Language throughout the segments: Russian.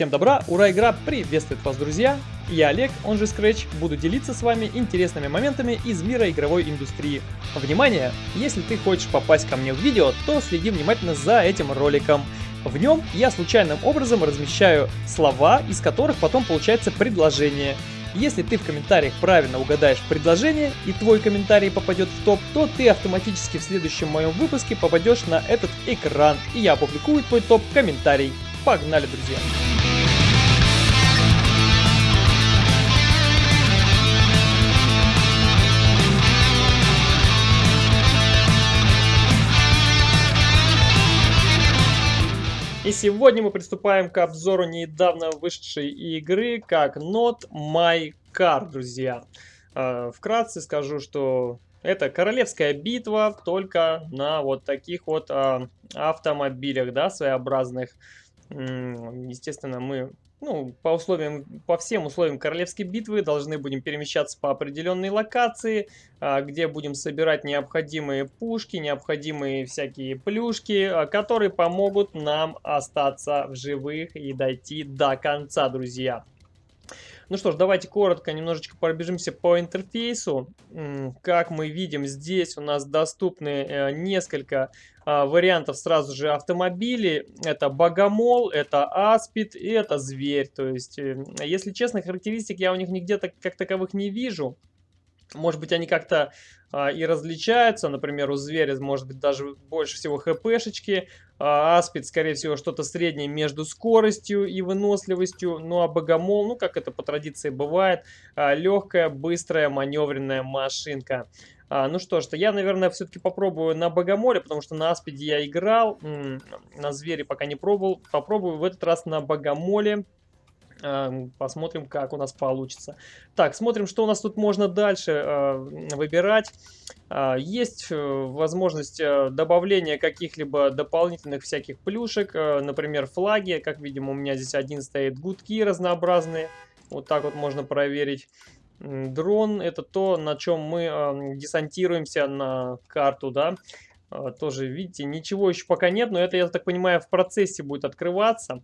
Всем добра, ура, игра приветствует вас, друзья! Я Олег, он же Scratch, буду делиться с вами интересными моментами из мира игровой индустрии. Внимание! Если ты хочешь попасть ко мне в видео, то следи внимательно за этим роликом. В нем я случайным образом размещаю слова, из которых потом получается предложение. Если ты в комментариях правильно угадаешь предложение и твой комментарий попадет в топ, то ты автоматически в следующем моем выпуске попадешь на этот экран, и я опубликую твой топ-комментарий. Погнали, друзья! И сегодня мы приступаем к обзору недавно вышедшей игры, как Not My Car, друзья. А, вкратце скажу, что это королевская битва, только на вот таких вот а, автомобилях, да, своеобразных. Естественно, мы ну, по условиям, по всем условиям королевской битвы должны будем перемещаться по определенной локации, а, где будем собирать необходимые пушки, необходимые всякие плюшки, а, которые помогут нам остаться в живых и дойти до конца, друзья. Ну что ж, давайте коротко немножечко пробежимся по интерфейсу. Как мы видим, здесь у нас доступны э, несколько а, вариантов сразу же автомобилей. Это Богомол, это Аспид и это Зверь. То есть, э, если честно, характеристик я у них нигде так, как таковых не вижу. Может быть, они как-то а, и различаются. Например, у зверя может быть даже больше всего хпшечки. А, аспид, скорее всего, что-то среднее между скоростью и выносливостью. Ну, а богомол, ну, как это по традиции бывает, а, легкая, быстрая, маневренная машинка. А, ну что ж, то я, наверное, все-таки попробую на Богомоле, потому что на Аспиде я играл, на Звере пока не пробовал. Попробую в этот раз на Богомоле. Посмотрим, как у нас получится. Так, смотрим, что у нас тут можно дальше э, выбирать. Э, есть э, возможность добавления каких-либо дополнительных всяких плюшек. Например, флаги. Как видим, у меня здесь один стоит гудки разнообразные. Вот так вот можно проверить. Дрон это то, на чем мы десантируемся на карту, да. Тоже, видите, ничего еще пока нет, но это, я так понимаю, в процессе будет открываться.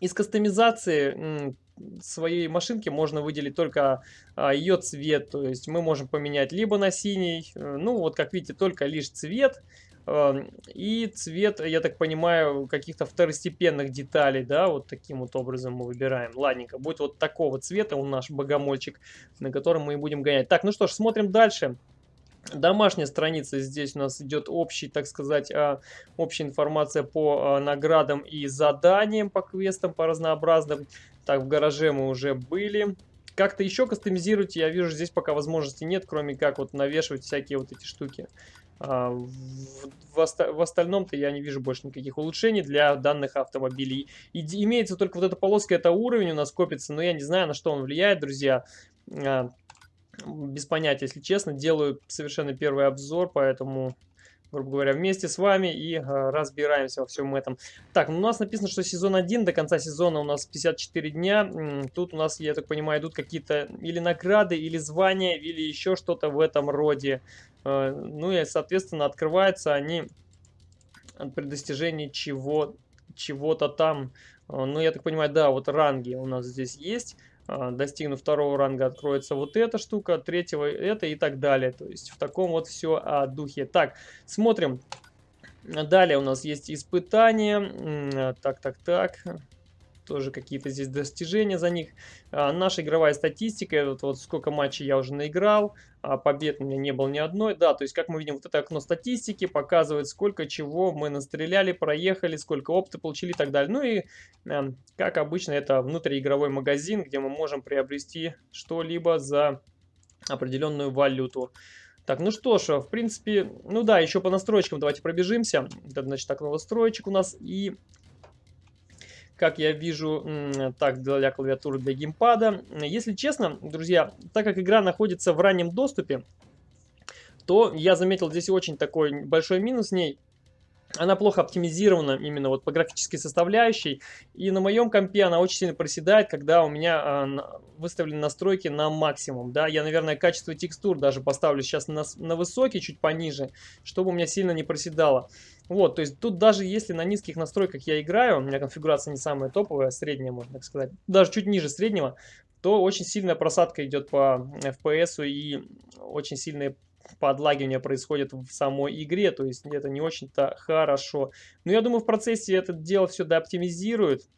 Из кастомизации своей машинки можно выделить только а, ее цвет. То есть мы можем поменять либо на синий, э, ну вот как видите, только лишь цвет. Э, и цвет, я так понимаю, каких-то второстепенных деталей, да, вот таким вот образом мы выбираем. Ладненько, будет вот такого цвета у наш богомольчик, на котором мы и будем гонять. Так, ну что ж, смотрим дальше. Домашняя страница, здесь у нас идет общий, так сказать, а, общая информация по а, наградам и заданиям, по квестам, по разнообразным. Так, в гараже мы уже были. Как-то еще кастомизировать, я вижу, здесь пока возможности нет, кроме как вот навешивать всякие вот эти штуки. А, в остальном-то я не вижу больше никаких улучшений для данных автомобилей. И, имеется только вот эта полоска, это уровень у нас копится, но я не знаю, на что он влияет, друзья без понятия, если честно. Делаю совершенно первый обзор, поэтому, грубо говоря, вместе с вами и э, разбираемся во всем этом. Так, ну, у нас написано, что сезон 1, до конца сезона у нас 54 дня. Тут у нас, я так понимаю, идут какие-то или награды, или звания, или еще что-то в этом роде. Э, ну и, соответственно, открываются они при достижении чего чего-то там. Э, ну, я так понимаю, да, вот ранги у нас здесь есть. А, достигнув второго ранга, откроется вот эта штука, третьего это и так далее. То есть в таком вот все о духе. Так, смотрим. Далее у нас есть испытания. Так, так, так тоже какие-то здесь достижения за них. А, наша игровая статистика, вот, вот сколько матчей я уже наиграл, а побед у меня не было ни одной. Да, то есть, как мы видим, вот это окно статистики показывает, сколько чего мы настреляли, проехали, сколько опыта получили и так далее. Ну и, э, как обычно, это внутриигровой магазин, где мы можем приобрести что-либо за определенную валюту. Так, ну что ж, в принципе, ну да, еще по настройкам давайте пробежимся. Это, значит, так, новостроечек у нас. И как я вижу, так, для клавиатуры, для геймпада. Если честно, друзья, так как игра находится в раннем доступе, то я заметил здесь очень такой большой минус в ней. Она плохо оптимизирована именно вот по графической составляющей. И на моем компе она очень сильно проседает, когда у меня а, выставлены настройки на максимум. Да, я, наверное, качество текстур даже поставлю сейчас на, на высокий, чуть пониже, чтобы у меня сильно не проседало. Вот, то есть тут даже если на низких настройках я играю, у меня конфигурация не самая топовая, средняя, можно так сказать, даже чуть ниже среднего, то очень сильная просадка идет по FPS и очень сильные подлагивание происходит в самой игре, то есть это не очень-то хорошо. Но я думаю, в процессе это дело все дооптимизирует,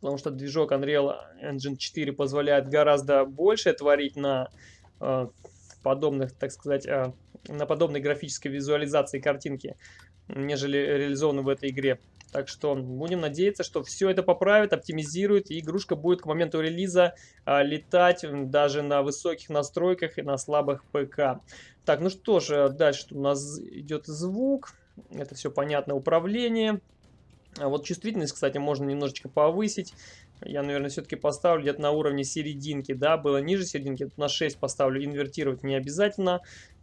потому что движок Unreal Engine 4 позволяет гораздо больше творить на э, подобных, так сказать, э, на подобной графической визуализации картинки, нежели реализованы в этой игре. Так что будем надеяться, что все это поправит, оптимизирует, и игрушка будет к моменту релиза а, летать даже на высоких настройках и на слабых ПК. Так, ну что же, дальше у нас идет звук. Это все понятно, управление. А вот чувствительность, кстати, можно немножечко повысить. Я, наверное, все-таки поставлю где-то на уровне серединки, да, было ниже серединки, на 6 поставлю, инвертировать не обязательно.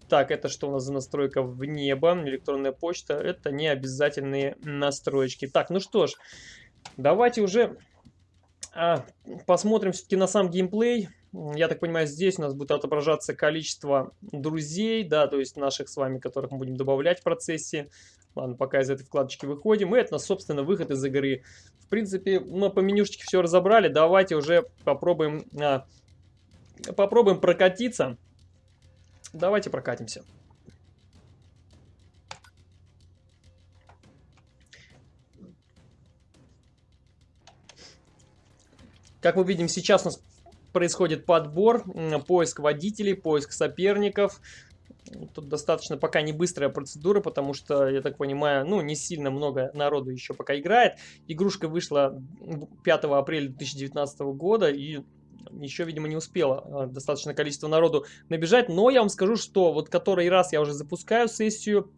Так, это что у нас за настройка в небо, электронная почта, это не обязательные настройки. Так, ну что ж, давайте уже а, посмотрим все-таки на сам геймплей. Я так понимаю, здесь у нас будет отображаться количество друзей, да, то есть наших с вами, которых мы будем добавлять в процессе. Ладно, пока из этой вкладочки выходим. И это, собственно, выход из игры. В принципе, мы по менюшечке все разобрали. Давайте уже попробуем, а, попробуем прокатиться. Давайте прокатимся. Как мы видим, сейчас у нас происходит подбор, поиск водителей, поиск соперников. Тут достаточно пока не быстрая процедура, потому что, я так понимаю, ну, не сильно много народу еще пока играет. Игрушка вышла 5 апреля 2019 года, и еще, видимо, не успела а, достаточное количество народу набежать. Но я вам скажу, что вот который раз я уже запускаю сессию,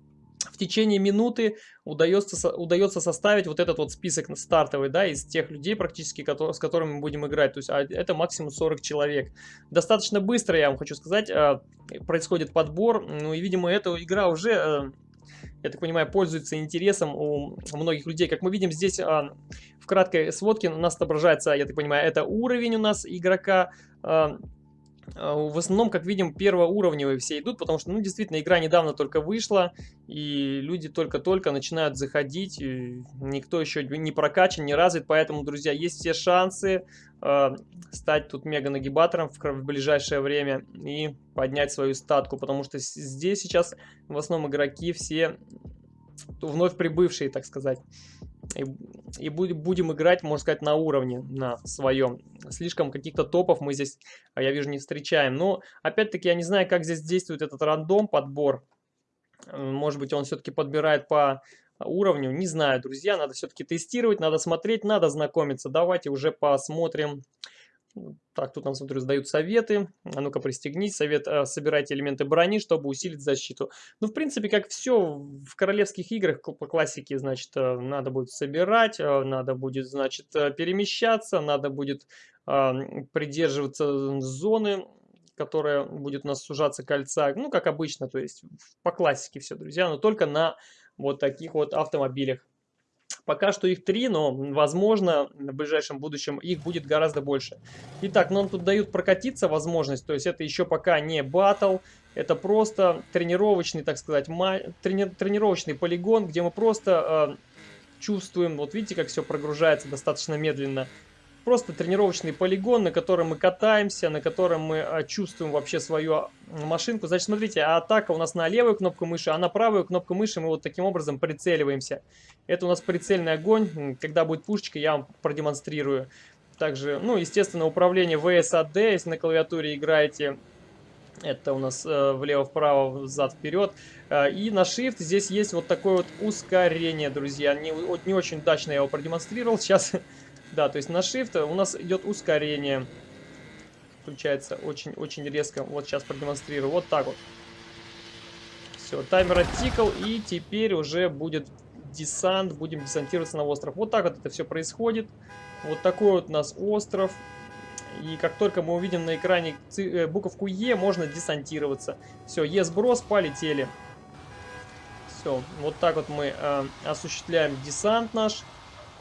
в течение минуты удается, удается составить вот этот вот список стартовый, да, из тех людей практически, которые, с которыми мы будем играть. То есть а, это максимум 40 человек. Достаточно быстро, я вам хочу сказать, а, происходит подбор. Ну и, видимо, эта игра уже, а, я так понимаю, пользуется интересом у многих людей. Как мы видим здесь в краткой сводке у нас отображается, я так понимаю, это уровень у нас игрока, а, в основном, как видим, первоуровневые все идут, потому что, ну, действительно, игра недавно только вышла, и люди только-только начинают заходить, никто еще не прокачан, не развит, поэтому, друзья, есть все шансы э, стать тут мега-нагибатором в, в ближайшее время и поднять свою статку, потому что здесь сейчас в основном игроки все вновь прибывшие, так сказать. И, и будем играть, можно сказать, на уровне, на своем. Слишком каких-то топов мы здесь, а я вижу, не встречаем. Но, опять-таки, я не знаю, как здесь действует этот рандом, подбор. Может быть, он все-таки подбирает по уровню. Не знаю, друзья, надо все-таки тестировать, надо смотреть, надо знакомиться. Давайте уже посмотрим так, тут нам, смотрю, сдают советы. А ну-ка, пристегнись. Совет, э, собирайте элементы брони, чтобы усилить защиту. Ну, в принципе, как все в королевских играх по классике, значит, э, надо будет собирать, э, надо будет, значит, э, перемещаться, надо будет э, придерживаться зоны, которая будет у нас сужаться кольца. Ну, как обычно, то есть по классике все, друзья, но только на вот таких вот автомобилях. Пока что их три, но, возможно, в ближайшем будущем их будет гораздо больше. Итак, нам тут дают прокатиться возможность, то есть это еще пока не батл, это просто тренировочный, так сказать, трени тренировочный полигон, где мы просто э, чувствуем, вот видите, как все прогружается достаточно медленно, Просто тренировочный полигон, на котором мы катаемся, на котором мы а, чувствуем вообще свою машинку. Значит, смотрите, атака у нас на левую кнопку мыши, а на правую кнопку мыши мы вот таким образом прицеливаемся. Это у нас прицельный огонь. Когда будет пушечка, я вам продемонстрирую. Также, ну, естественно, управление VSAD, если на клавиатуре играете, это у нас э, влево-вправо, взад-вперед. Э, и на Shift здесь есть вот такое вот ускорение, друзья. Не, не очень удачно я его продемонстрировал. Сейчас да, то есть на Shift у нас идет ускорение. Включается очень-очень резко. Вот сейчас продемонстрирую. Вот так вот. Все, таймер оттикал. И теперь уже будет десант. Будем десантироваться на остров. Вот так вот это все происходит. Вот такой вот у нас остров. И как только мы увидим на экране буковку Е, можно десантироваться. Все, Е сброс, полетели. Все, вот так вот мы э, осуществляем десант наш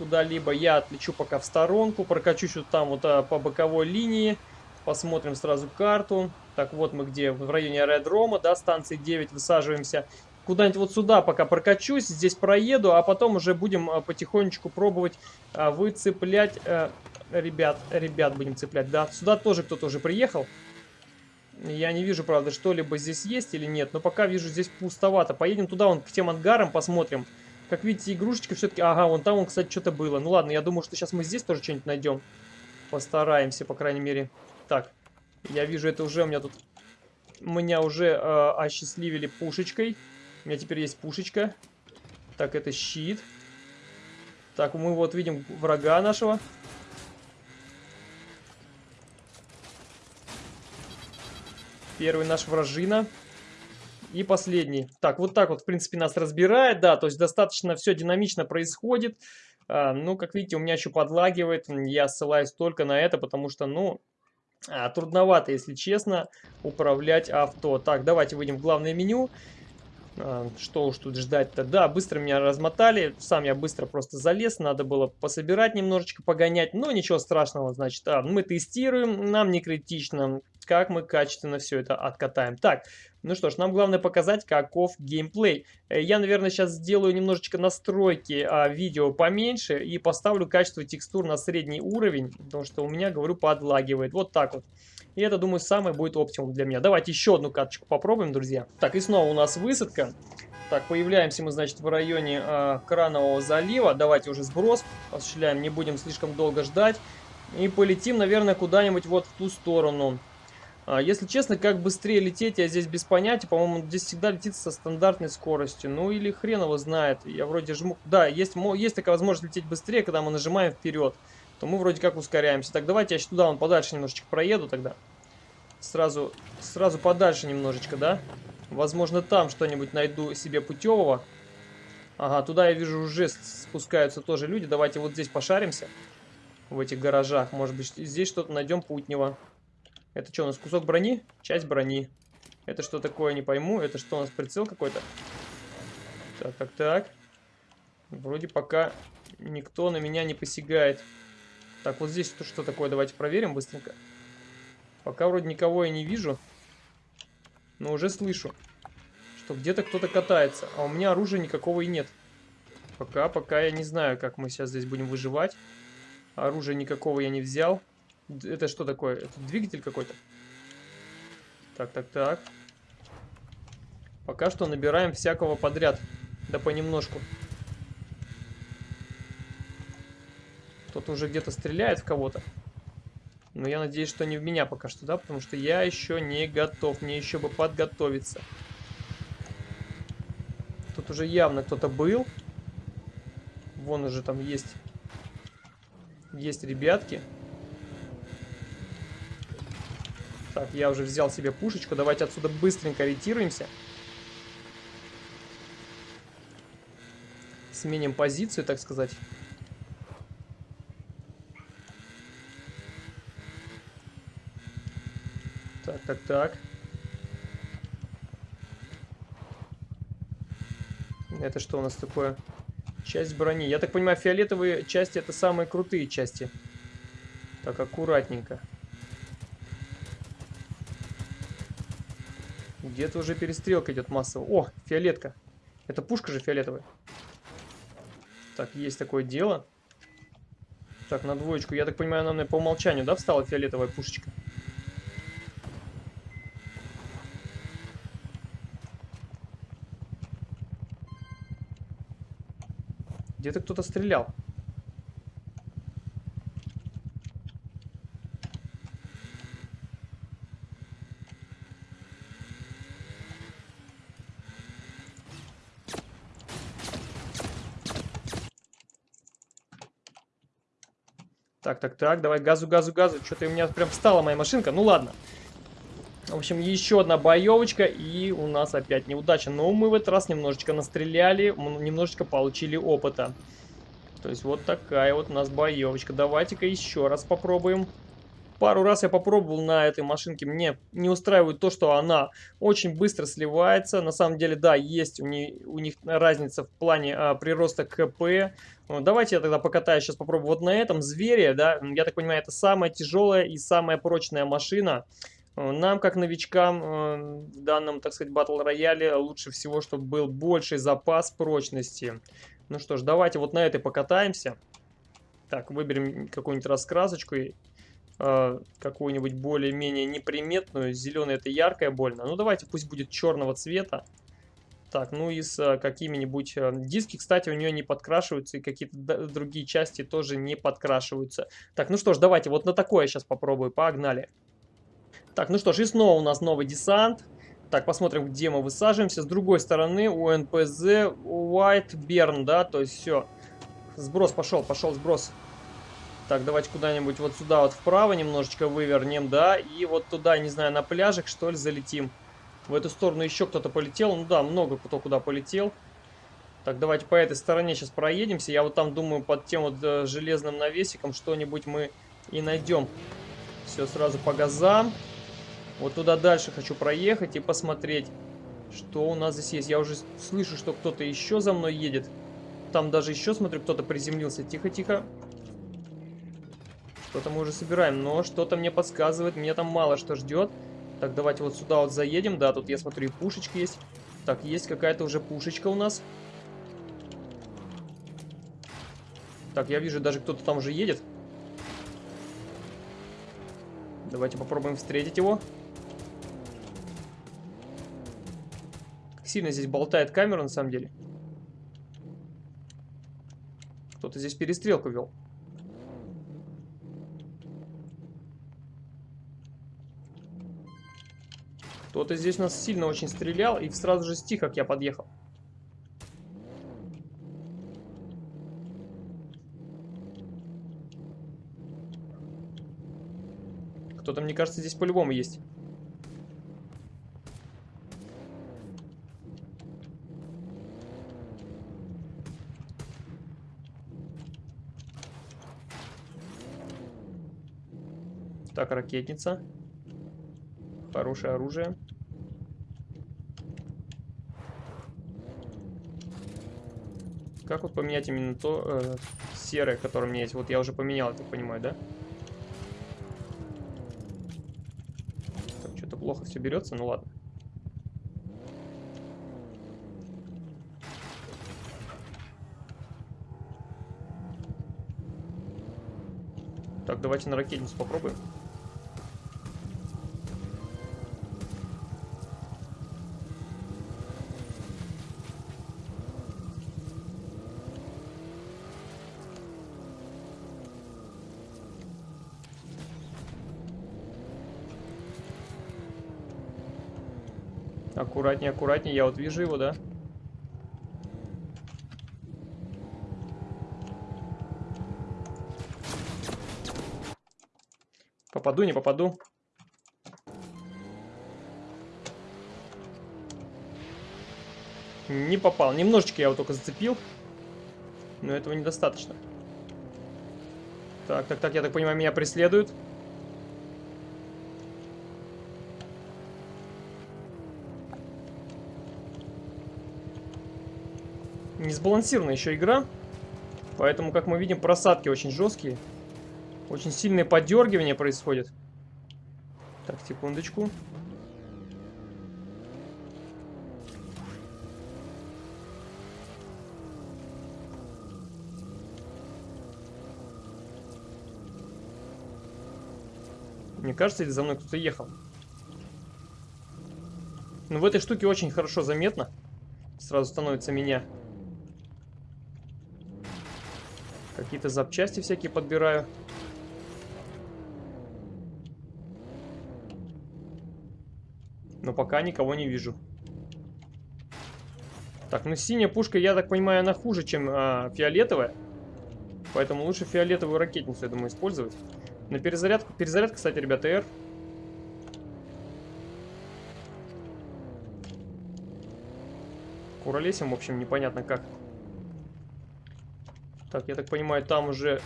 куда-либо. Я отлечу пока в сторонку, прокачусь вот там вот э, по боковой линии. Посмотрим сразу карту. Так, вот мы где, в районе аэродрома, да, станции 9 высаживаемся. Куда-нибудь вот сюда пока прокачусь, здесь проеду, а потом уже будем э, потихонечку пробовать э, выцеплять... Э, ребят, ребят будем цеплять, да. Сюда тоже кто-то уже приехал. Я не вижу, правда, что-либо здесь есть или нет, но пока вижу здесь пустовато. Поедем туда, вон, к тем ангарам посмотрим. Как видите, игрушечки все-таки... Ага, вон там, вон, кстати, что-то было. Ну ладно, я думаю, что сейчас мы здесь тоже что-нибудь найдем. Постараемся, по крайней мере. Так, я вижу, это уже у меня тут... Меня уже э, осчастливили пушечкой. У меня теперь есть пушечка. Так, это щит. Так, мы вот видим врага нашего. Первый наш вражина. И последний. Так, вот так вот, в принципе, нас разбирает, да, то есть достаточно все динамично происходит. А, ну, как видите, у меня еще подлагивает, я ссылаюсь только на это, потому что, ну, а, трудновато, если честно, управлять авто. Так, давайте выйдем в главное меню. А, что уж тут ждать-то. Да, быстро меня размотали. Сам я быстро просто залез. Надо было пособирать немножечко, погонять. Но ничего страшного, значит. А, мы тестируем. Нам не критично как мы качественно все это откатаем. Так, ну что ж, нам главное показать, каков геймплей. Э, я, наверное, сейчас сделаю немножечко настройки а, видео поменьше и поставлю качество текстур на средний уровень, потому что у меня, говорю, подлагивает. Вот так вот. И это, думаю, самое будет оптимум для меня. Давайте еще одну карточку попробуем, друзья. Так, и снова у нас высадка. Так, появляемся мы, значит, в районе э, Кранового залива. Давайте уже сброс осуществляем, не будем слишком долго ждать. И полетим, наверное, куда-нибудь вот в ту сторону. А, если честно, как быстрее лететь, я здесь без понятия. По-моему, здесь всегда летит со стандартной скоростью. Ну или хрен его знает. Я вроде жму... Да, есть, есть такая возможность лететь быстрее, когда мы нажимаем вперед. То мы вроде как ускоряемся. Так, давайте я сейчас туда, вон подальше немножечко проеду тогда. Сразу, сразу подальше немножечко, да? Возможно, там что-нибудь найду себе путевого. Ага, туда я вижу уже спускаются тоже люди. Давайте вот здесь пошаримся. В этих гаражах. Может быть, здесь что-то найдем путнего. Это что, у нас кусок брони? Часть брони. Это что такое, не пойму. Это что, у нас прицел какой-то? Так, так, так. Вроде пока никто на меня не посягает. Так, вот здесь что такое? Давайте проверим быстренько. Пока вроде никого я не вижу. Но уже слышу, что где-то кто-то катается. А у меня оружия никакого и нет. Пока, пока я не знаю, как мы сейчас здесь будем выживать. Оружия никакого я не взял. Это что такое? Это двигатель какой-то? Так, так, так. Пока что набираем всякого подряд. Да понемножку. Кто-то уже где-то стреляет в кого-то. Но я надеюсь, что не в меня пока что, да? Потому что я еще не готов. Мне еще бы подготовиться. Тут уже явно кто-то был. Вон уже там есть... Есть ребятки. Так, я уже взял себе пушечку. Давайте отсюда быстренько ориентируемся. Сменим позицию, так сказать. Так, так. Это что у нас такое? Часть брони. Я так понимаю, фиолетовые части это самые крутые части. Так, аккуратненько. Где-то уже перестрелка идет массово. О, фиолетка. Это пушка же фиолетовая. Так, есть такое дело. Так, на двоечку. Я так понимаю, она мне по умолчанию, да, встала фиолетовая пушечка? Где-то кто-то стрелял. Так, так, так, давай газу, газу, газу. Что-то у меня прям встала моя машинка. Ну ладно. В общем, еще одна боевочка, и у нас опять неудача. Но мы в этот раз немножечко настреляли, немножечко получили опыта. То есть вот такая вот у нас боевочка. Давайте-ка еще раз попробуем. пару раз я попробовал на этой машинке. Мне не устраивает то, что она очень быстро сливается. На самом деле, да, есть у, не, у них разница в плане а, прироста КП. Ну, давайте я тогда покатаюсь сейчас попробую вот на этом звере, да. Я так понимаю, это самая тяжелая и самая прочная машина. Нам, как новичкам, э, в данном, так сказать, батл рояле лучше всего, чтобы был больший запас прочности. Ну что ж, давайте вот на этой покатаемся. Так, выберем какую-нибудь раскрасочку, э, какую-нибудь более-менее неприметную. Зеленый это яркое больно. Ну давайте, пусть будет черного цвета. Так, ну и с э, какими-нибудь... Диски, кстати, у нее не подкрашиваются, и какие-то другие части тоже не подкрашиваются. Так, ну что ж, давайте вот на такое сейчас попробую. Погнали. Так, ну что ж, и снова у нас новый десант. Так, посмотрим, где мы высаживаемся. С другой стороны у НПЗ White Burn, да, то есть все. Сброс пошел, пошел сброс. Так, давайте куда-нибудь вот сюда вот вправо немножечко вывернем, да, и вот туда, не знаю, на пляжик, что ли, залетим. В эту сторону еще кто-то полетел, ну да, много кто куда полетел. Так, давайте по этой стороне сейчас проедемся. Я вот там думаю, под тем вот э, железным навесиком что-нибудь мы и найдем. Все, сразу по газам. Вот туда дальше хочу проехать и посмотреть, что у нас здесь есть. Я уже слышу, что кто-то еще за мной едет. Там даже еще, смотрю, кто-то приземлился. Тихо-тихо. Что-то мы уже собираем, но что-то мне подсказывает, мне там мало что ждет. Так, давайте вот сюда вот заедем. Да, тут я смотрю, и пушечка есть. Так, есть какая-то уже пушечка у нас. Так, я вижу, даже кто-то там уже едет. Давайте попробуем встретить его. Сильно здесь болтает камера, на самом деле. Кто-то здесь перестрелку вел. Кто-то здесь нас сильно очень стрелял и сразу же стих, как я подъехал. Кто-то, мне кажется, здесь по-любому есть. Так, ракетница. Хорошее оружие. Как вот поменять именно то э, серое, которое у меня есть? Вот я уже поменял, я так понимаю, да? Что-то плохо все берется, ну ладно. Так, давайте на ракетницу попробуем. Аккуратнее, аккуратнее. Я вот вижу его, да? Попаду, не попаду. Не попал. Немножечко я его только зацепил. Но этого недостаточно. Так, так, так, я так понимаю, меня преследуют. Не сбалансированная еще игра. Поэтому, как мы видим, просадки очень жесткие. Очень сильное подергивание происходит. Так, секундочку. Мне кажется, или за мной кто-то ехал. Но в этой штуке очень хорошо заметно. Сразу становится меня. Какие-то запчасти всякие подбираю. Но пока никого не вижу. Так, ну синяя пушка, я так понимаю, она хуже, чем а, фиолетовая. Поэтому лучше фиолетовую ракетницу, я думаю, использовать. На перезарядку, перезарядка, кстати, ребята, R. Куролесим, в общем, непонятно как. Так, я так понимаю, там уже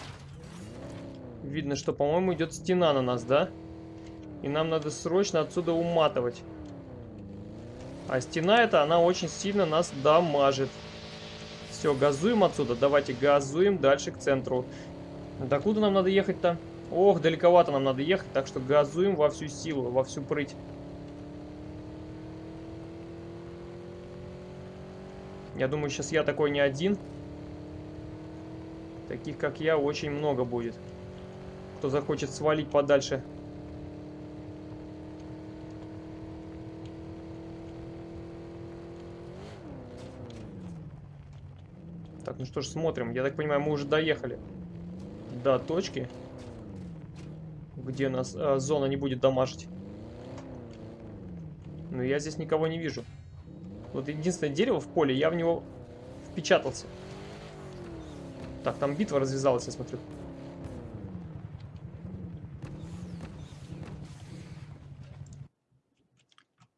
Видно, что, по-моему, идет стена на нас, да? И нам надо срочно отсюда уматывать. А стена эта, она очень сильно нас дамажит. Все, газуем отсюда. Давайте газуем дальше к центру. Докуда нам надо ехать-то? Ох, далековато нам надо ехать, так что газуем во всю силу, во всю прыть. Я думаю, сейчас я такой не один. Таких, как я, очень много будет. Кто захочет свалить подальше. Так, ну что ж, смотрим. Я так понимаю, мы уже доехали до точки, где нас э, зона не будет дамажить. Но я здесь никого не вижу. Вот единственное дерево в поле, я в него впечатался. Так, там битва развязалась, я смотрю.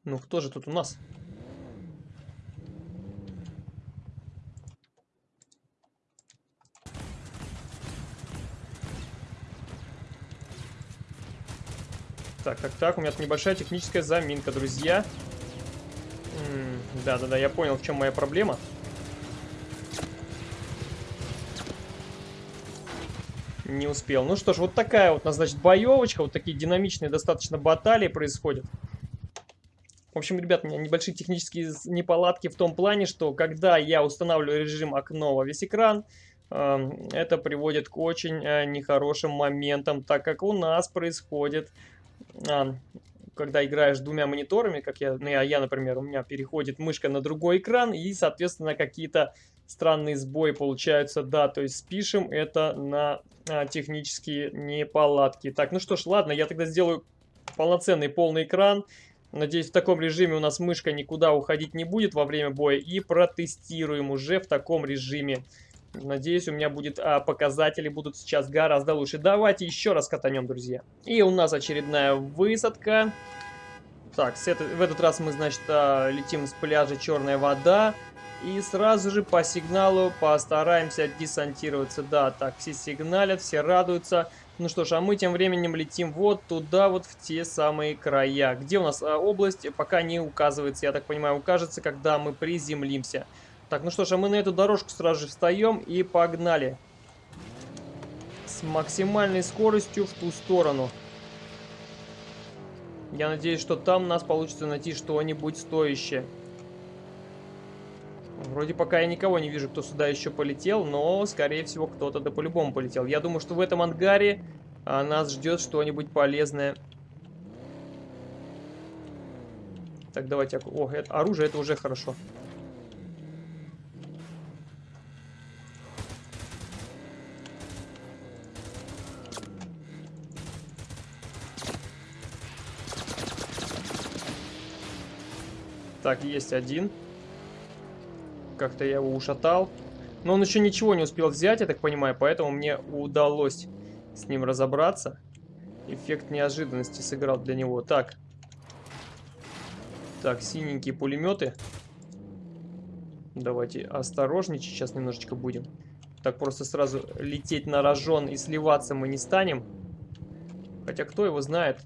Ну, кто же тут у нас? Так, так, так, у меня тут небольшая техническая заминка, друзья. Да-да-да, я понял, в чем моя проблема. Не успел. Ну что ж, вот такая вот, значит, боевочка. Вот такие динамичные достаточно баталии происходят. В общем, ребят, у меня небольшие технические неполадки в том плане, что когда я устанавливаю режим окно во весь экран, эм, это приводит к очень э, нехорошим моментам, так как у нас происходит когда играешь двумя мониторами, как я, ну, я, например, у меня переходит мышка на другой экран, и, соответственно, какие-то странные сбои получаются, да, то есть спишем это на а, технические неполадки. Так, ну что ж, ладно, я тогда сделаю полноценный полный экран. Надеюсь, в таком режиме у нас мышка никуда уходить не будет во время боя, и протестируем уже в таком режиме. Надеюсь, у меня будет а, показатели будут сейчас гораздо лучше. Давайте еще раз катанем, друзья. И у нас очередная высадка. Так, с это, в этот раз мы, значит, а, летим с пляжа Черная вода. И сразу же по сигналу постараемся десантироваться. Да, так, все сигналят, все радуются. Ну что ж, а мы тем временем летим вот туда, вот в те самые края. Где у нас а, область, пока не указывается. Я так понимаю, укажется, когда мы приземлимся. Так, ну что ж, а мы на эту дорожку сразу же встаем и погнали. С максимальной скоростью в ту сторону. Я надеюсь, что там нас получится найти что-нибудь стоящее. Вроде пока я никого не вижу, кто сюда еще полетел, но, скорее всего, кто-то да по-любому полетел. Я думаю, что в этом ангаре а, нас ждет что-нибудь полезное. Так, давайте... О, это, оружие это уже хорошо. Так, есть один. Как-то я его ушатал. Но он еще ничего не успел взять, я так понимаю, поэтому мне удалось с ним разобраться. Эффект неожиданности сыграл для него. Так. Так, синенькие пулеметы. Давайте осторожничать сейчас немножечко будем. Так просто сразу лететь на рожон и сливаться мы не станем. Хотя кто его знает,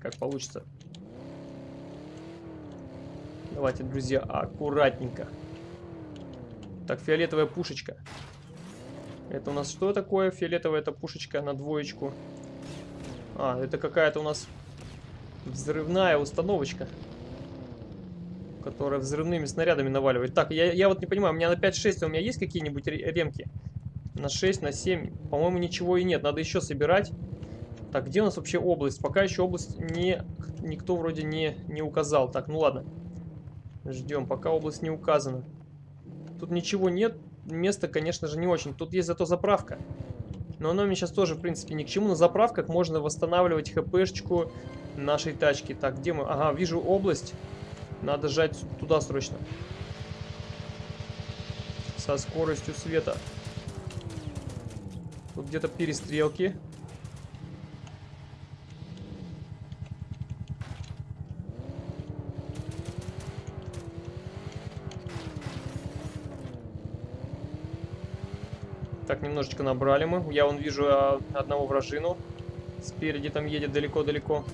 как получится. Давайте, друзья, аккуратненько. Так, фиолетовая пушечка. Это у нас что такое? Фиолетовая эта пушечка на двоечку. А, это какая-то у нас взрывная установочка. Которая взрывными снарядами наваливает. Так, я, я вот не понимаю, у меня на 5-6 у меня есть какие-нибудь ремки? На 6, на 7? По-моему, ничего и нет. Надо еще собирать. Так, где у нас вообще область? Пока еще область не, никто вроде не, не указал. Так, ну ладно. Ждем, пока область не указана. Тут ничего нет. Место, конечно же, не очень. Тут есть зато заправка. Но она мне сейчас тоже, в принципе, ни к чему. На заправках можно восстанавливать хпшечку нашей тачки. Так, где мы? Ага, вижу область. Надо жать туда срочно. Со скоростью света. Тут где-то перестрелки. Немножечко набрали мы. Я вон вижу а, одного вражину. Спереди там едет далеко-далеко.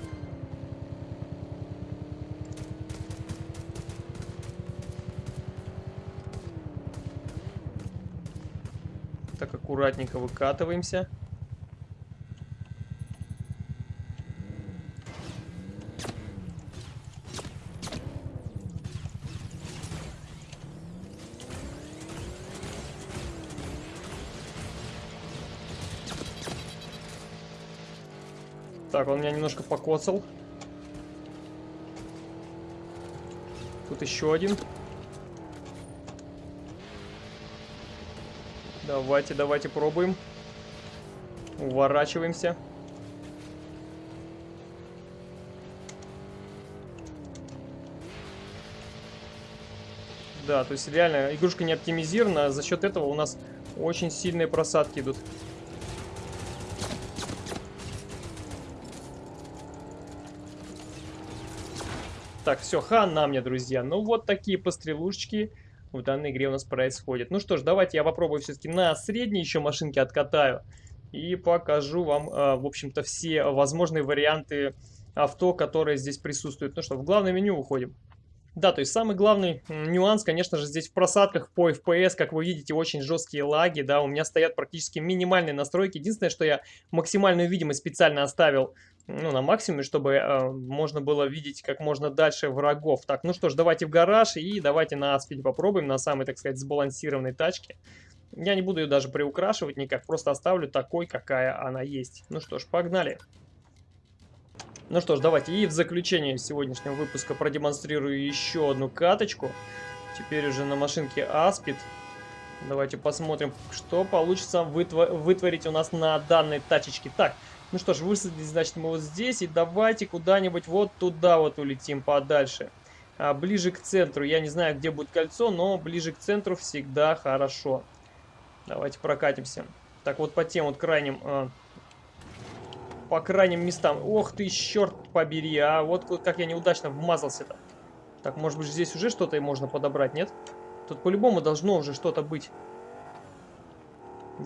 Так, аккуратненько выкатываемся. Меня немножко покоцал. Тут еще один. Давайте, давайте пробуем. Уворачиваемся. Да, то есть реально игрушка не оптимизирована, а за счет этого у нас очень сильные просадки идут. Так, все, хана мне, друзья. Ну, вот такие пострелушечки в данной игре у нас происходят. Ну что ж, давайте я попробую все-таки на средней еще машинке откатаю. И покажу вам, э, в общем-то, все возможные варианты авто, которые здесь присутствуют. Ну что, в главное меню уходим. Да, то есть самый главный нюанс, конечно же, здесь в просадках по FPS, как вы видите, очень жесткие лаги, да, у меня стоят практически минимальные настройки. Единственное, что я максимальную видимость специально оставил ну, на максимуме, чтобы э, можно было видеть как можно дальше врагов. Так, ну что ж, давайте в гараж и давайте на аспиде попробуем, на самой, так сказать, сбалансированной тачке. Я не буду ее даже приукрашивать никак, просто оставлю такой, какая она есть. Ну что ж, погнали. Ну что ж, давайте и в заключение сегодняшнего выпуска продемонстрирую еще одну каточку. Теперь уже на машинке Аспид. Давайте посмотрим, что получится вытворить у нас на данной тачечке. Так, ну что ж, высадились, значит, мы вот здесь. И давайте куда-нибудь вот туда вот улетим подальше. А, ближе к центру. Я не знаю, где будет кольцо, но ближе к центру всегда хорошо. Давайте прокатимся. Так, вот по тем вот крайним... А, по крайним местам. Ох ты, черт побери, а вот как я неудачно вмазался-то. Так, может быть, здесь уже что-то можно подобрать, нет? Тут по-любому должно уже что-то быть.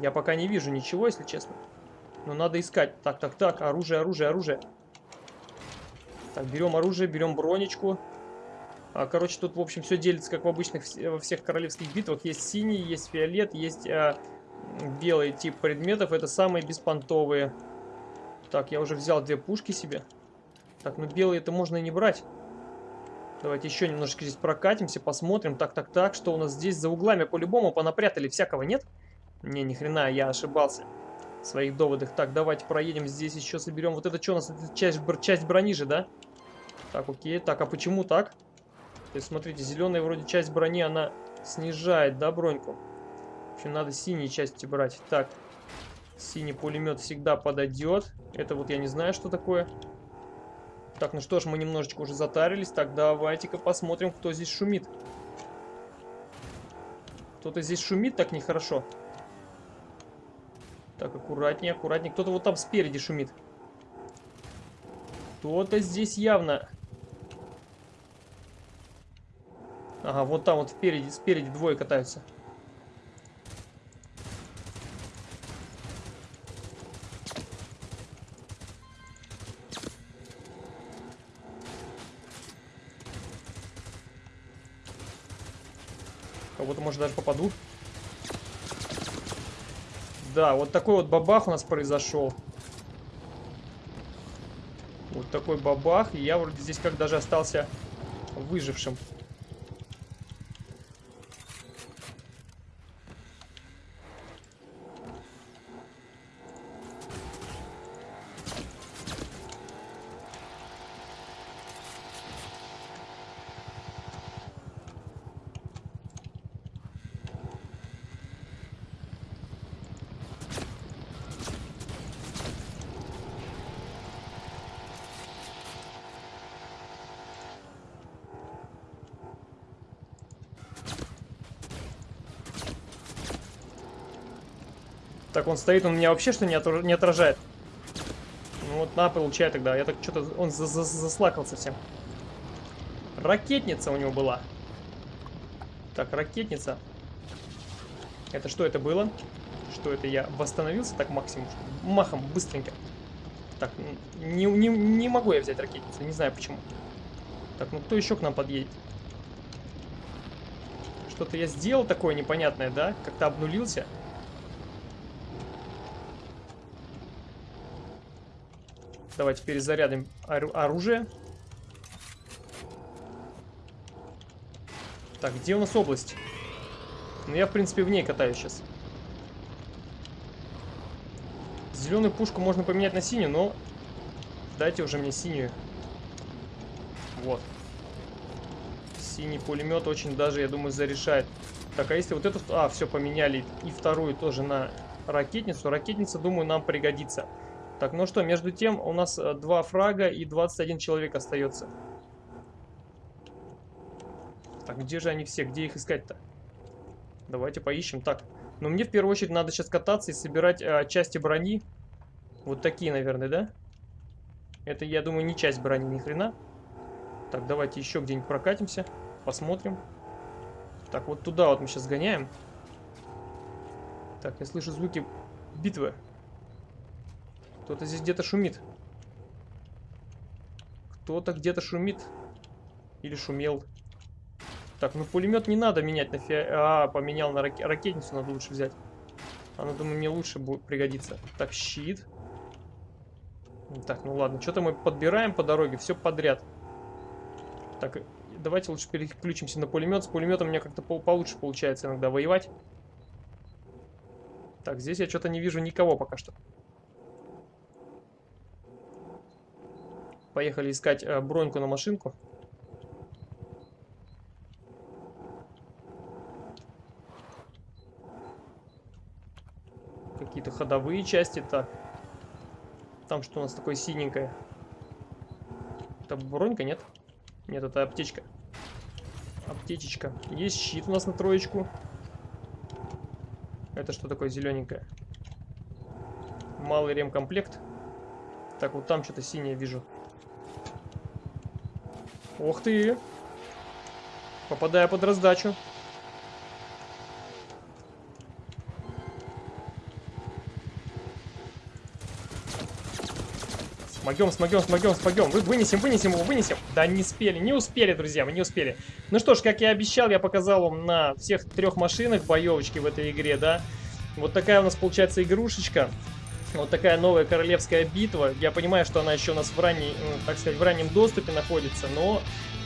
Я пока не вижу ничего, если честно. Но надо искать. Так, так, так. Оружие, оружие, оружие. Так, берем оружие, берем бронечку. А, короче, тут, в общем, все делится, как в обычных во всех королевских битвах. Есть синий, есть фиолет, есть а, белый тип предметов. Это самые беспонтовые. Так, я уже взял две пушки себе. Так, ну белые это можно и не брать. Давайте еще немножечко здесь прокатимся, посмотрим. Так, так, так, что у нас здесь за углами по-любому понапрятали всякого, нет? Не, ни хрена, я ошибался своих доводах. Так, давайте проедем здесь еще соберем. Вот это что у нас? Это часть, часть брони же, да? Так, окей. Так, а почему так? То есть, смотрите, зеленая вроде часть брони, она снижает, да, броньку? В общем, надо синие части брать. Так, синий пулемет всегда подойдет. Это вот я не знаю, что такое. Так, ну что ж, мы немножечко уже затарились. Так, давайте-ка посмотрим, кто здесь шумит. Кто-то здесь шумит так нехорошо. Так, аккуратнее, аккуратнее. Кто-то вот там спереди шумит. Кто-то здесь явно... Ага, вот там вот спереди, спереди двое катаются. Кого-то, может, даже попаду. Да, вот такой вот бабах у нас произошел. Вот такой бабах. И я вроде здесь как даже остался выжившим. Так, он стоит, он меня вообще что не, не отражает. Ну вот, на, получай тогда. Я так что-то... Он за -за заслакался всем. Ракетница у него была. Так, ракетница. Это что это было? что это я восстановился так максимум, махом, быстренько. Так, не, не, не могу я взять ракетницу, не знаю почему. Так, ну кто еще к нам подъедет? Что-то я сделал такое непонятное, да? Как-то обнулился. Давайте перезарядим оружие. Так, где у нас область? Ну, я, в принципе, в ней катаюсь сейчас. Зеленую пушку можно поменять на синюю, но дайте уже мне синюю. Вот. Синий пулемет очень даже, я думаю, зарешает. Так, а если вот эту... А, все, поменяли. И вторую тоже на ракетницу. Ракетница, думаю, нам пригодится. Так, ну что, между тем у нас э, два фрага и 21 человек остается. Так, где же они все? Где их искать-то? Давайте поищем. Так, но мне в первую очередь надо сейчас кататься и собирать э, части брони. Вот такие, наверное, да? Это, я думаю, не часть брони, ни хрена. Так, давайте еще где-нибудь прокатимся. Посмотрим. Так, вот туда вот мы сейчас гоняем. Так, я слышу звуки битвы. Кто-то здесь где-то шумит. Кто-то где-то шумит. Или шумел. Так, ну пулемет не надо менять на фи... А, поменял на рак... ракетницу, надо лучше взять. Она, думаю, мне лучше будет пригодиться. Так, щит. Так, ну ладно, что-то мы подбираем по дороге, все подряд. Так, давайте лучше переключимся на пулемет. С пулеметом у меня как-то по получше получается иногда воевать. Так, здесь я что-то не вижу никого пока что. Поехали искать э, броньку на машинку. Какие-то ходовые части. Так. Там что у нас такое синенькое? Это бронька, нет? Нет, это аптечка. Аптечечка. Есть щит у нас на троечку. Это что такое зелененькое? Малый ремкомплект. Так, вот там что-то синее вижу. Ух ты! Попадая под раздачу. Смогем, смогем, смогем, смогем. Вы, вынесем, вынесем его, вынесем. Да не успели, не успели, друзья, мы не успели. Ну что ж, как я обещал, я показал вам на всех трех машинах боевочки в этой игре, да. Вот такая у нас получается игрушечка. Вот такая новая королевская битва. Я понимаю, что она еще у нас в, ранней, ну, так сказать, в раннем доступе находится, но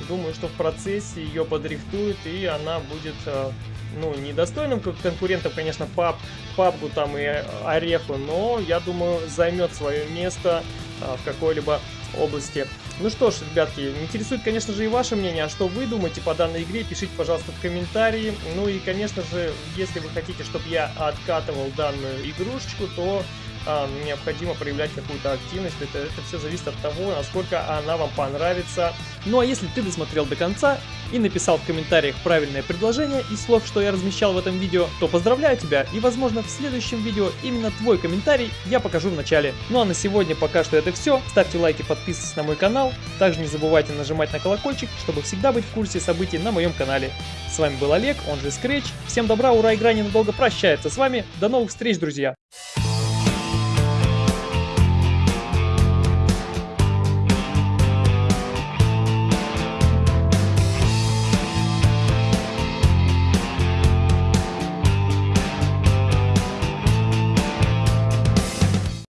думаю, что в процессе ее подрихтуют, и она будет, э, ну, недостойным конкурентом, конечно, пап, папгу там и ореху, но, я думаю, займет свое место э, в какой-либо области. Ну что ж, ребятки, интересует, конечно же, и ваше мнение, а что вы думаете по данной игре, пишите, пожалуйста, в комментарии. Ну и, конечно же, если вы хотите, чтобы я откатывал данную игрушечку, то а, необходимо проявлять какую-то активность. Это, это все зависит от того, насколько она вам понравится. Ну а если ты досмотрел до конца и написал в комментариях правильное предложение из слов, что я размещал в этом видео, то поздравляю тебя и возможно в следующем видео именно твой комментарий я покажу в начале. Ну а на сегодня пока что это все. Ставьте лайки, подписывайтесь на мой канал. Также не забывайте нажимать на колокольчик, чтобы всегда быть в курсе событий на моем канале. С вами был Олег, он же Scratch. Всем добра, ура, игра ненадолго прощается с вами. До новых встреч, друзья!